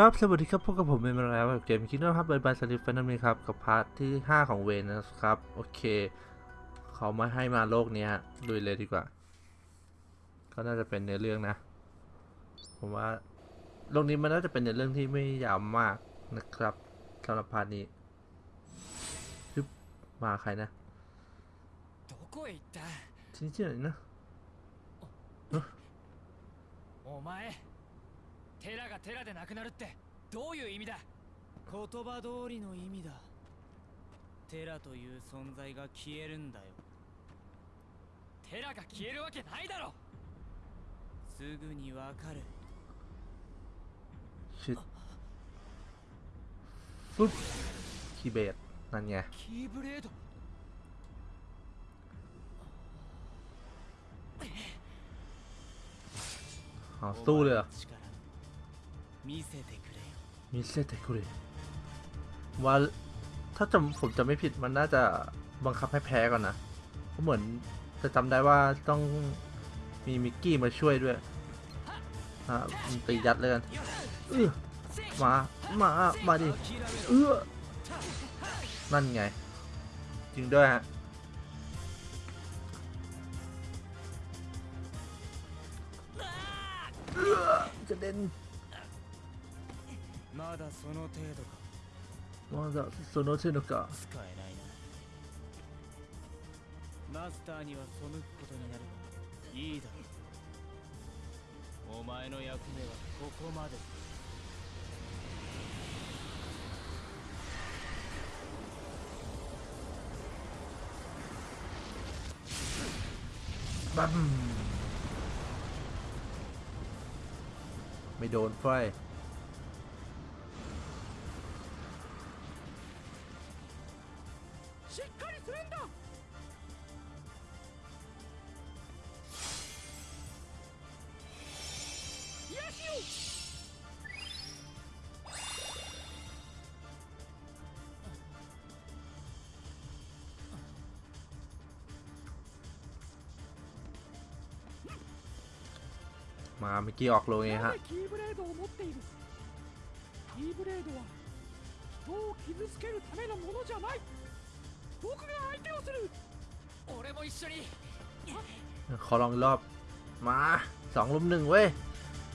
ครับ สวัสดีครับพบกับผมเป็นมาแล้วกับเกม Kingdom Hearts Birth by Sleep Final Mix นี่ครับ กับ part ที่ 5 ของเวนนะครับ โอเค เขาไม่ให้มาโลกนี้ลุยเลยดีกว่า ก็น่าจะเป็นเนื้อเรื่องนะ ผมว่าโลกนี้มันน่าจะเป็นเนื้อเรื่องที่ไม่ยาวมากนะครับสำหรับ part นี้ึบมาใครนะที่ที่ไหนนะโอ้ไม่ 寺が寺でなくなるってどういう意味だ？言葉通りの意味だ。寺という存在が消えるんだよ。寺が消えるわけないだろ！すぐにわかる。Shit. Oop. มิเซเตคุเรมิเซตคุรว่าถ้าจำผมจะไม่ผิดมันน่าจะบังคับให้แพ้ก่อนนะเพราะเหมือนจะจำได้ว่าต้องมีมิกกี้มาช่วยด้วยอะตียัดเลยกันเออมา มา มาดิ เออนั่นไง จริงด้วยฮะเออจะเด่น まだその程度か まだその手のか使えないなマスターには背くことになるがいいだろうお前の役目はここまで บัมไม่โดนไฟ มาเมื่อกี้ออกโลเองฮะขอลองรอบ มาสองลุมหนึ่งเว้ย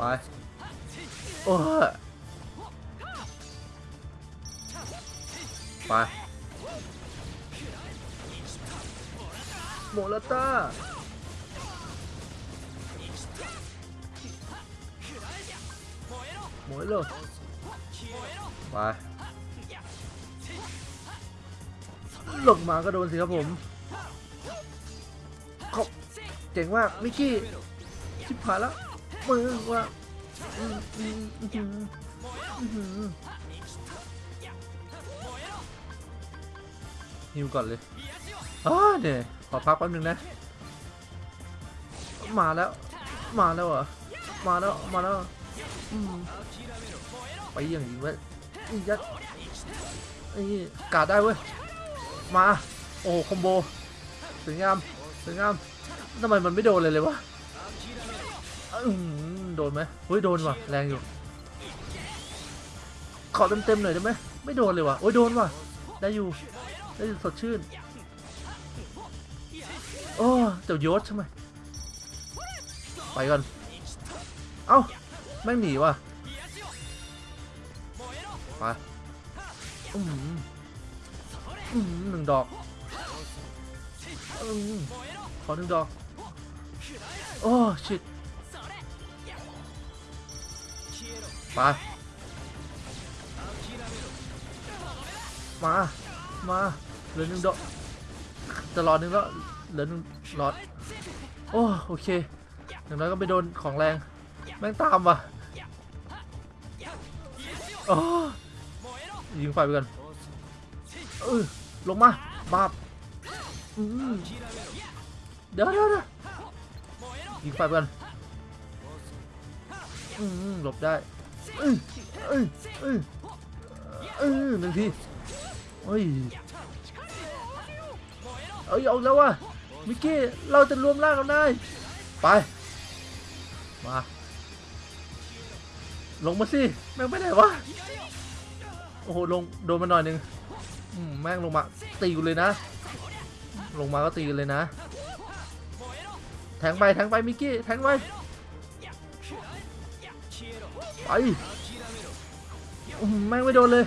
ไป โอ้ยไปโมลาต้าหมยเลยไปหลงมาก็โดนสิครับผมเขาเจ๋งมากมิกกี้ชิบหายแล้ว มือว่าฮิวก่อนเลยอ้าเนี่ยขอพักแป๊บนึงนะ มาแล้ว มาแล้วเหรอมาแล้ว มาแล้ว ไปอย่างยิงเว้ยอียัดไอ้นี่กาดได้เว้ย มา โอ้คอมโบสวยงามสวยงามทำไมมันไม่โดนเลยเลยวะ โดนไหมเฮ้ยโดนว่ะแรงอยู่ขอเต็มๆหน่อยได้ไหมไม่โดนเลยว่ะโอ้ยโดนว่ะได้อยู่ได้อยู่สดชื่นโอ้เจ้ายศใช่ไหมไปก่อนเอ้าแม่หนีว่ะไปอืมอืมหนึ่งดอกอืมขอหนึ่งดอกโอ้ชิต มา มา มาเหลือหนึ่งดอกจะรอหนึ่งแล้วเหลือหนึ่งหลอด โอ้โอเคอย่างน้อยก็ไปโดนของแรง แม่งตามว่ะยิงไฟไปกันเออลงมาบาปเดี๋เดี๋ยวเดี๋ยวยิงไฟไปกัน หลบได้เอ้ยเอ้ยเอ้ยเอ้หนึ่งทีเฮ้ยเอ้ยเอาแล้ววะมิกกี้เราจะรวมร่างกันได้ไปมาลงมาสิแม่งไปไหนวะโอ้โหลงโดนมาหน่อยนึงแม่งลงมาตีกูเลยนะ ลงมาก็ตีกันเลยนะ แทงไปแทงไปมิกกี้แทงไป ไปแม่งไม่โดนเลย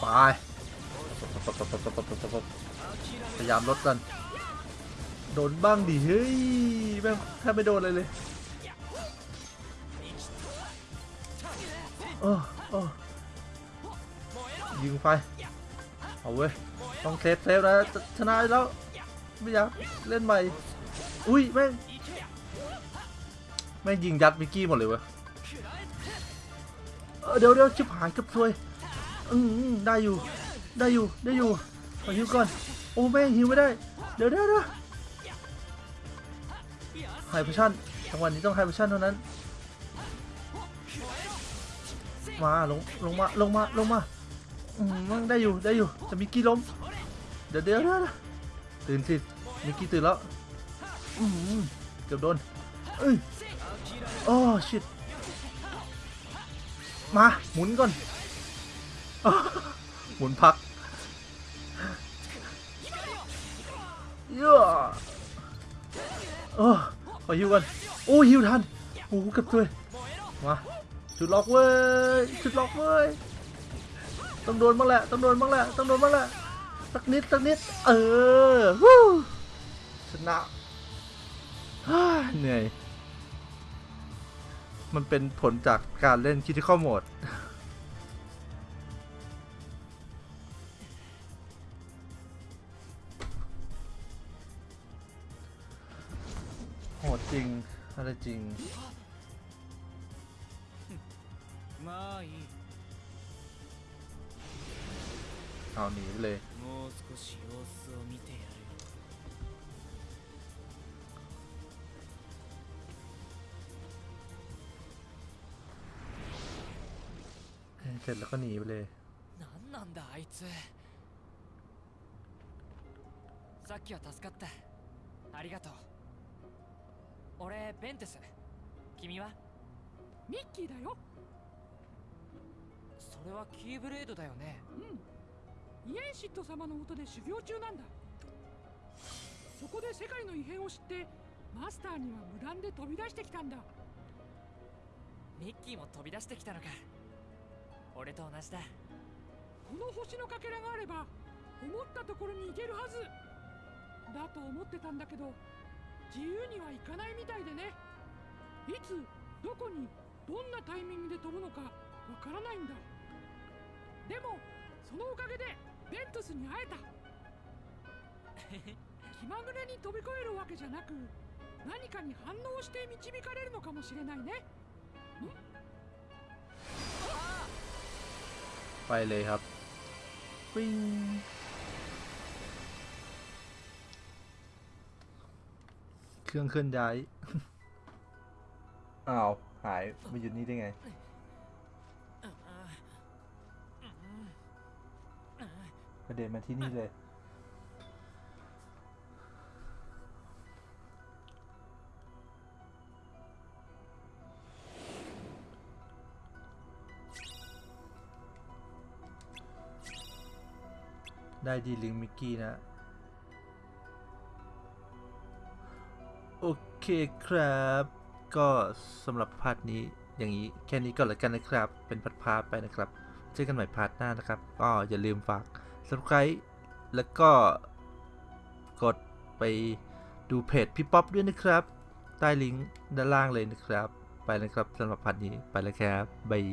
ไปพยายามลดกัน โดนบ้างดิเฮ้ยแม่งแทบไม่โดนเลยเลยโออยิงไฟเอาเว้ยต้อง save save นะชนะแล้วไม่อยากเล่นใหม่ อุ้ยแม่ง แม่งยิงยัดมิกกี้หมดเลยเว้ยเดี๋ยวเดี๋ยวชิบหายกับซวยอืมได้อยู่ ได้อยู่ ได้อยู่ ขอฮิวก่อน โอ้แม่งฮิวไม่ได้ เดี๋ยวเดี๋ยวเดี๋ยวไฮพชั่นจังหวะนี้ต้องไฮพชั่นเท่านั้น มาลง ลงมา ลงมา ลงมาอืมได้อยู่ ได้อยู่แต่มิกกี้ล้ม เดี๋ยวเดี๋ยวเดี๋ยวตื่นสิมิกกี้ตื่นแล้ว อืมเกือบโดนเอ้ย โอ้ชิตมา หมุนก่อนอหมุนพักเยอะโอ้ขอฮิวกัน โอ้ฮิวทันโอ้กือบเลยมาจุดล็อกเว้ยจุดล็อกเว้ยต้องโดนบ้างแหละต้องโดนบ้างแหละต้องโดนบ้างแหละสักนิดสักนิด เออวู้ชนะเหนื่อย มันเป็นผลจากการเล่นคิทิคอลโหมดโหดจริง อะไรจริงเอาหนีไปเลย ร็จแล้วก็หนีไปเลย 何なんだあいつさっきは助かったありがとう俺ベンテス君はミッキーだよそれはキーブレードだよねうんイエンシット様の下で修行中なんだそこで世界の異変を知ってマスターには無断で飛び出してきたんだミッキーも飛び出してきたのか 俺と同じだ。この星のかけらがあれば思ったところに行けるはず。だと思ってたんだけど自由にはいかないみたいでね。いつどこにどんなタイミングで飛ぶのかわからないんだ。でもそのおかげでベントスに会えた。気まぐれに飛び越えるわけじゃなく何かに反応して導かれるのかもしれないね。 ไปเลยครับปิ้งเครื่องเคลื่อนย้าย อ้าว หายมาอยู่นี่ได้ไง ประเด็นมาที่นี่เลย ได้ดีลิงมิกกี้นะ โอเคครับ ก็สำหรับ part นี้อย่างนี้แค่นี้ก่อนแล้วกันนะครับ เป็น part พาไปนะครับ เจอกันใหม่ part หน้านะครับ ก็อย่าลืมฝาก subscribe แล้วก็กดไปดูเพจพี่ป๊อปด้วยนะครับ ใต้ลิงก์ด้านล่างเลยนะครับ ไปเลยครับสำหรับ part นี้ไปแล้วครับ bye